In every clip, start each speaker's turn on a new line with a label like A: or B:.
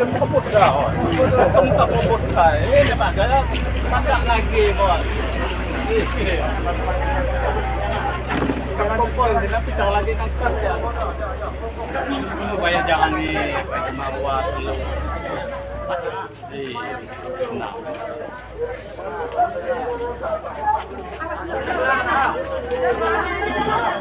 A: Semut dah. Ini lagi, bos. Kumpul, tapi jangan lagi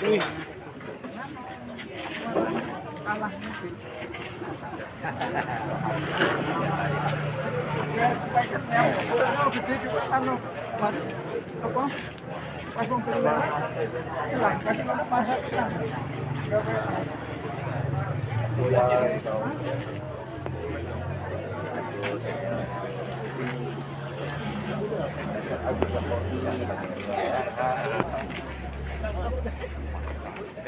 A: kan ya. Supaya jangan di marwah dulu. Nah.
B: Uy, lama ya. Tua-tua kan?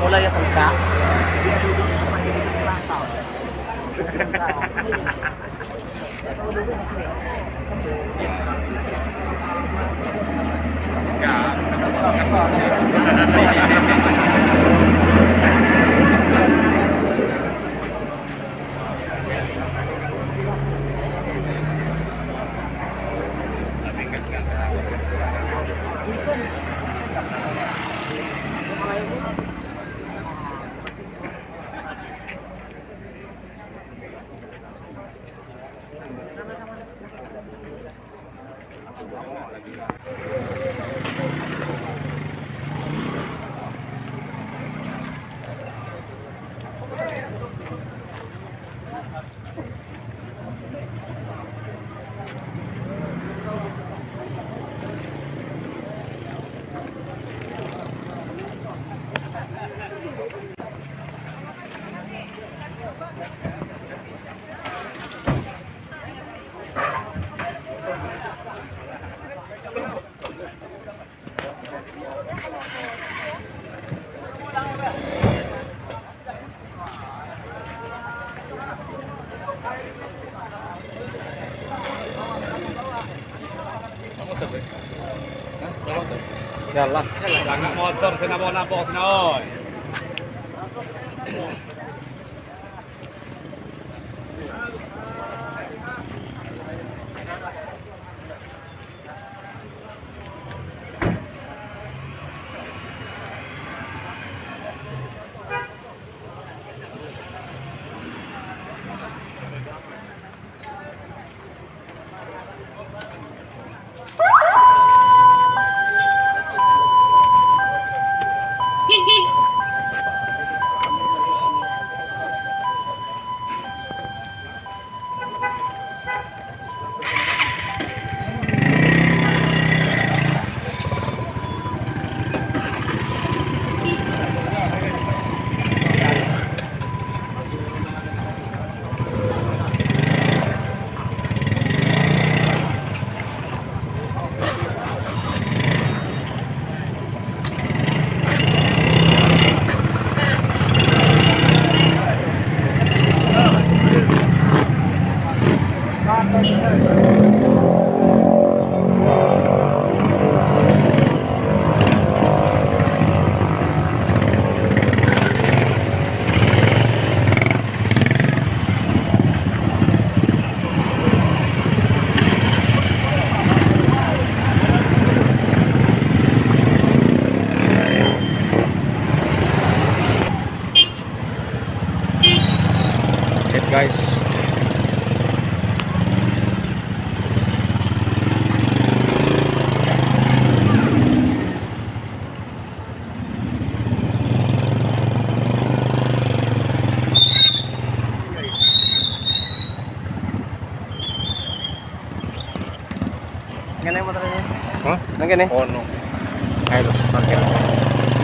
C: mulai ya buka Enggak, enggak, enggak, enggak, right? Tengkak.
A: Jalan. Jangan motor, sina mau nabok, Ngene motor ini.
B: Hah?
A: Nang kene.
B: Oh no. Ayo, parkir.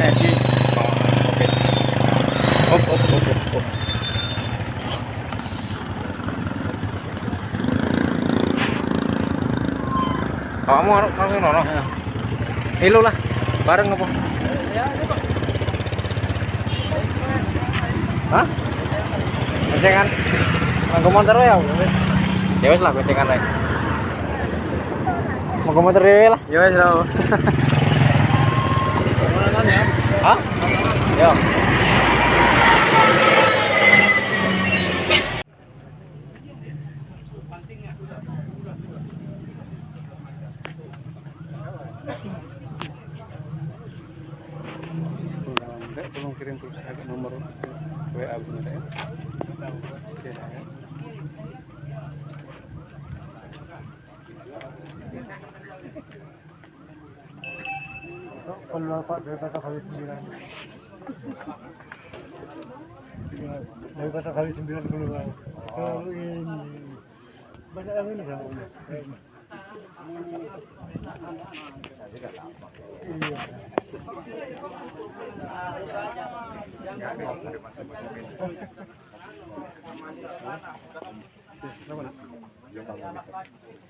A: Nek
B: Oh, oke. Op, op, op, op, op. Kamu harus langsung nono.
A: Ilo lah. Bareng apa? Hah? Kencengan. Manggo motor ya.
B: Ya wes lah, gocengan lah.
A: Manggo motor ya lah. Ya wis lah. Hah? Yo.
D: tolong kirim terus agak nomor WA bener ya. Oke, ya. Kalau Pak dari kata kali sembilan. Dari kata kali sembilan keluar. Kalau ini banyak yang ini sama. Iya.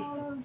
E: Oh,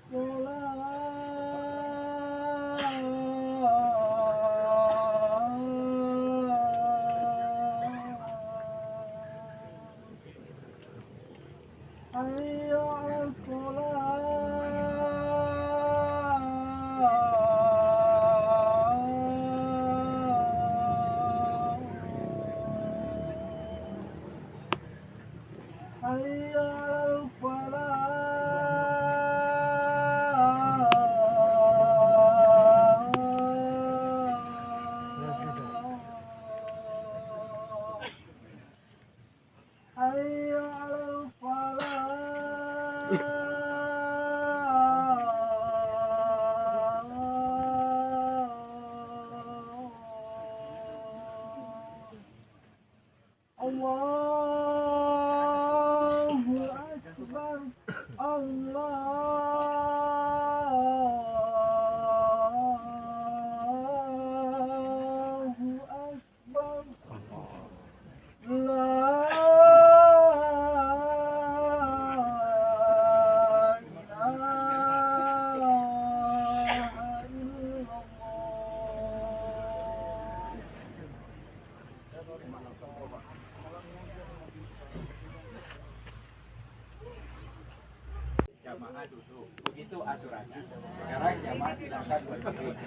E: Begitu aturannya. Sekarang jamaah silakan berdiri.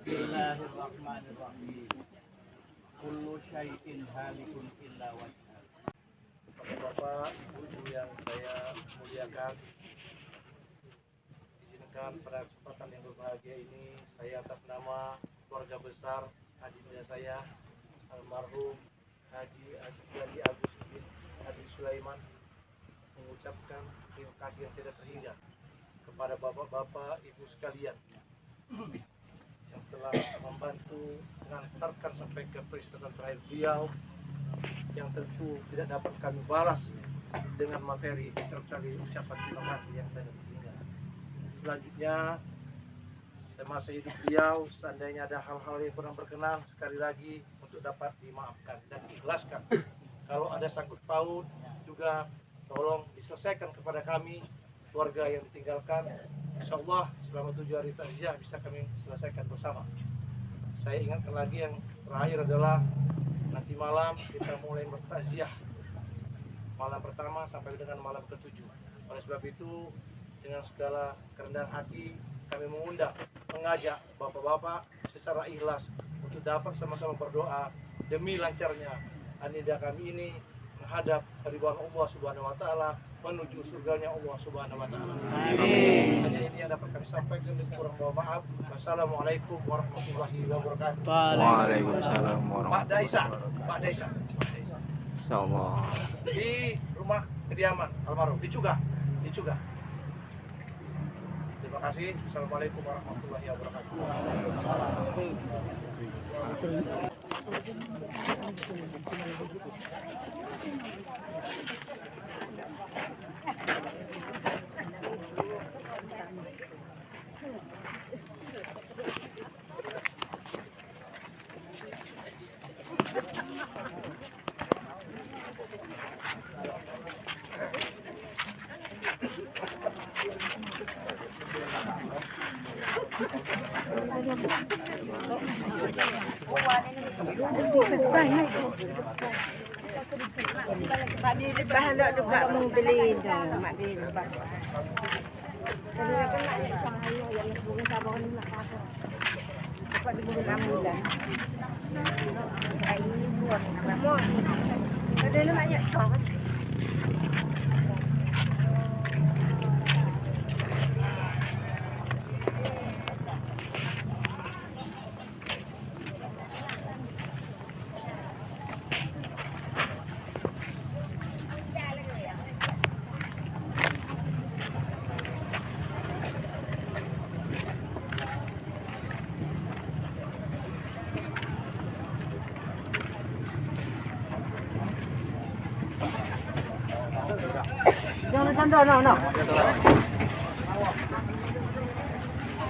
E: Bismillahirrahmanirrahim. Kullu syai'in halikun illa.
D: Bapak, Ibu yang saya muliakan, izinkan pada kesempatan yang berbahagia ini, saya atas nama keluarga besar adiknya saya almarhum Haji Haji Agus bin Haji Sulaiman mengucapkan terima kasih yang tidak terhingga kepada bapak-bapak ibu sekalian yang telah membantu mengantarkan sampai ke peristiwa terakhir beliau yang tentu tidak dapat kami balas dengan materi kecuali ucapan terima kasih yang tidak terhingga. Selanjutnya semasa hidup beliau seandainya ada hal-hal yang kurang berkenan sekali lagi untuk dapat dimaafkan dan diikhlaskan. Kalau ada sangkut paut juga tolong diselesaikan kepada kami keluarga yang ditinggalkan. Insya Allah selama tujuh hari takziah bisa kami selesaikan bersama. Saya ingatkan lagi yang terakhir adalah nanti malam kita mulai bertakziah malam pertama sampai dengan malam ketujuh. Oleh sebab itu dengan segala kerendahan hati kami mengundang mengajak bapak-bapak secara ikhlas untuk dapat sama-sama berdoa demi lancarnya anida kami ini menghadap ridwan Allah Subhanahu wa taala menuju surganya Allah Subhanahu wa taala. Amin. Hanya ini yang dapat kami sampaikan dan kurang mohon maaf. Wassalamualaikum warahmatullahi wabarakatuh.
B: Waalaikumsalam warahmatullahi wabarakatuh.
D: Pak Daisa. Pak Daisa.
B: Insyaallah.
D: Di rumah kediaman almarhum di Cugah, di Cugah. Kasih. Assalamualaikum warahmatullahi wabarakatuh.
F: Mak dia lepas nak dah. Mak dia. Kalau nak nak yang bukan sabar ni nak apa. Dapat di bukan kamu dah. Ai ni buat. Ada banyak kau. Tanda no no.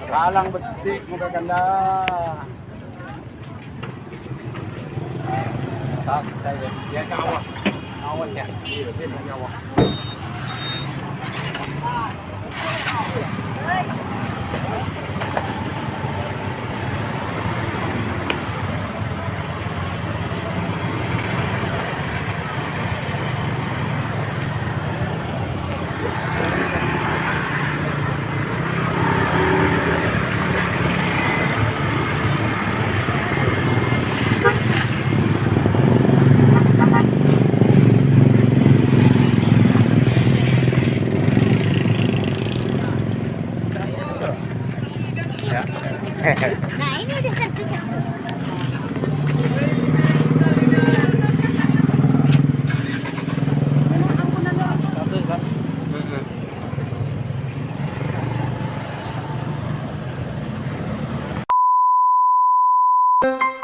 A: Kalang betik ganda. Tak, saya dia kawan. Kawan ya. Dia dia
B: you.